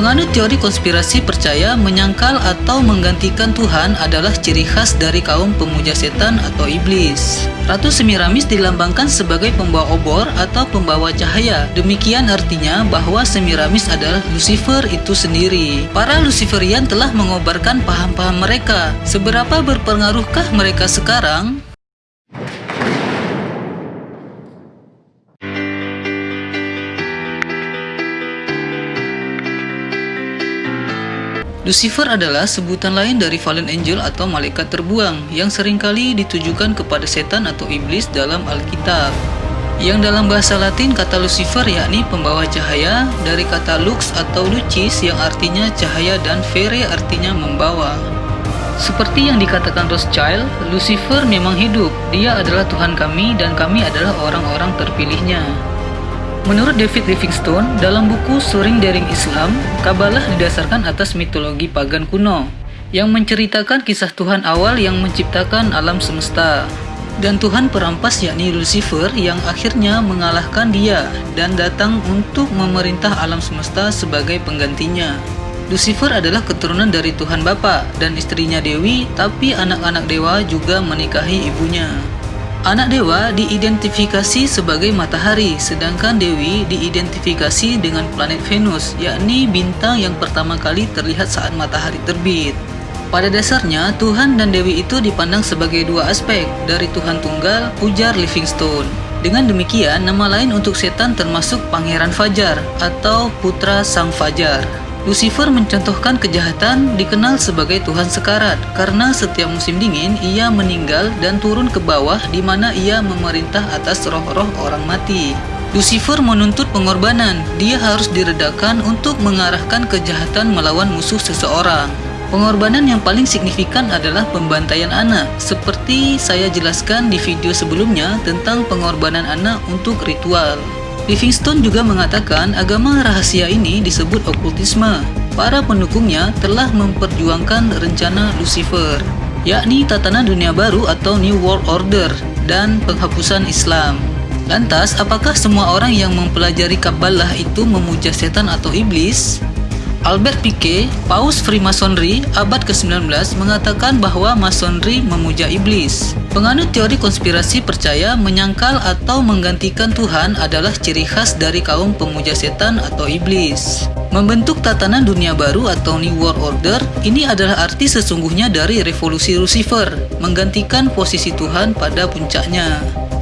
Penganut teori konspirasi percaya menyangkal atau menggantikan Tuhan adalah ciri khas dari kaum pemuja setan atau iblis. Ratu Semiramis dilambangkan sebagai pembawa obor atau pembawa cahaya. Demikian artinya bahwa Semiramis adalah Lucifer itu sendiri. Para Luciferian telah mengobarkan paham-paham mereka. Seberapa berpengaruhkah mereka sekarang? Lucifer adalah sebutan lain dari fallen angel atau malaikat terbuang yang sering kali ditujukan kepada setan atau iblis dalam Alkitab. Yang dalam bahasa Latin kata Lucifer yakni pembawa cahaya dari kata lux atau lucis yang artinya cahaya dan vere artinya membawa. Seperti yang dikatakan Rothschild, Lucifer memang hidup. Dia adalah Tuhan kami dan kami adalah orang-orang terpilihnya. Menurut David Livingstone, dalam buku Soaring Daring Islam, Kabalah didasarkan atas mitologi pagan kuno yang menceritakan kisah Tuhan awal yang menciptakan alam semesta. Dan Tuhan perampas yakni Lucifer yang akhirnya mengalahkan dia dan datang untuk memerintah alam semesta sebagai penggantinya. Lucifer adalah keturunan dari Tuhan Bapa dan istrinya Dewi, tapi anak-anak dewa juga menikahi ibunya. Anak dewa diidentifikasi sebagai matahari, sedangkan Dewi diidentifikasi dengan planet Venus, yakni bintang yang pertama kali terlihat saat matahari terbit. Pada dasarnya, Tuhan dan Dewi itu dipandang sebagai dua aspek dari Tuhan Tunggal, ujar Livingstone. Dengan demikian, nama lain untuk setan termasuk Pangeran Fajar atau Putra Sang Fajar. Lucifer mencontohkan kejahatan dikenal sebagai Tuhan Sekarat karena setiap musim dingin ia meninggal dan turun ke bawah di mana ia memerintah atas roh-roh orang mati. Lucifer menuntut pengorbanan, dia harus diredakan untuk mengarahkan kejahatan melawan musuh seseorang. Pengorbanan yang paling signifikan adalah pembantaian anak, seperti saya jelaskan di video sebelumnya tentang pengorbanan anak untuk ritual. Livingstone juga mengatakan agama rahasia ini disebut okultisme. Para pendukungnya telah memperjuangkan rencana Lucifer, yakni tatanan dunia baru atau New World Order dan penghapusan Islam. Lantas, apakah semua orang yang mempelajari Kabbalah itu memuja setan atau iblis? Albert Piquet, paus Freemasonry abad ke-19 mengatakan bahwa Masonry memuja iblis. Penganut teori konspirasi percaya menyangkal atau menggantikan Tuhan adalah ciri khas dari kaum pemuja setan atau iblis. Membentuk tatanan dunia baru atau New World Order, ini adalah arti sesungguhnya dari revolusi Lucifer, menggantikan posisi Tuhan pada puncaknya.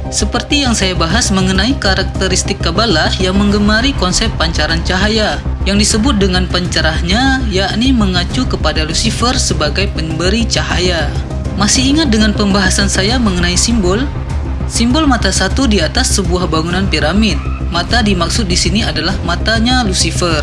Seperti yang saya bahas mengenai karakteristik Kabbalah yang menggemari konsep pancaran cahaya, yang disebut dengan pencerahnya yakni mengacu kepada Lucifer sebagai pemberi cahaya. Masih ingat dengan pembahasan saya mengenai simbol? Simbol mata satu di atas sebuah bangunan piramid. Mata dimaksud di sini adalah matanya Lucifer.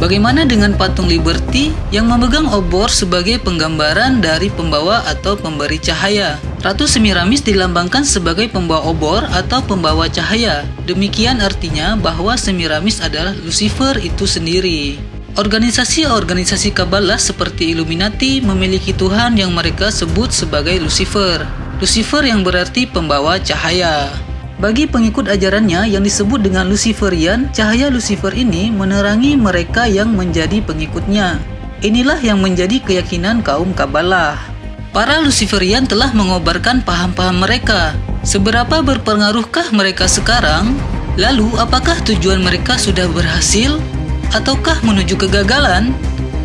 Bagaimana dengan patung Liberty yang memegang obor sebagai penggambaran dari pembawa atau pemberi cahaya? Ratu Semiramis dilambangkan sebagai pembawa obor atau pembawa cahaya. Demikian artinya bahwa Semiramis adalah Lucifer itu sendiri. Organisasi-organisasi Kabbalah seperti Illuminati memiliki Tuhan yang mereka sebut sebagai Lucifer. Lucifer yang berarti pembawa cahaya. Bagi pengikut ajarannya yang disebut dengan Luciferian, cahaya Lucifer ini menerangi mereka yang menjadi pengikutnya. Inilah yang menjadi keyakinan kaum Kabbalah. Para Luciferian telah mengobarkan paham-paham mereka. Seberapa berpengaruhkah mereka sekarang? Lalu, apakah tujuan mereka sudah berhasil? Ataukah menuju kegagalan?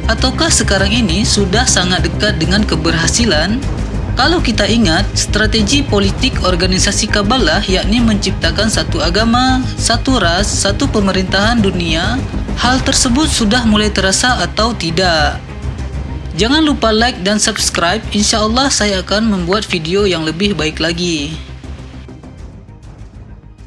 Ataukah sekarang ini sudah sangat dekat dengan keberhasilan? Kalau kita ingat, strategi politik organisasi Kabbalah yakni menciptakan satu agama, satu ras, satu pemerintahan dunia, hal tersebut sudah mulai terasa atau tidak? Jangan lupa like dan subscribe, insya Allah saya akan membuat video yang lebih baik lagi.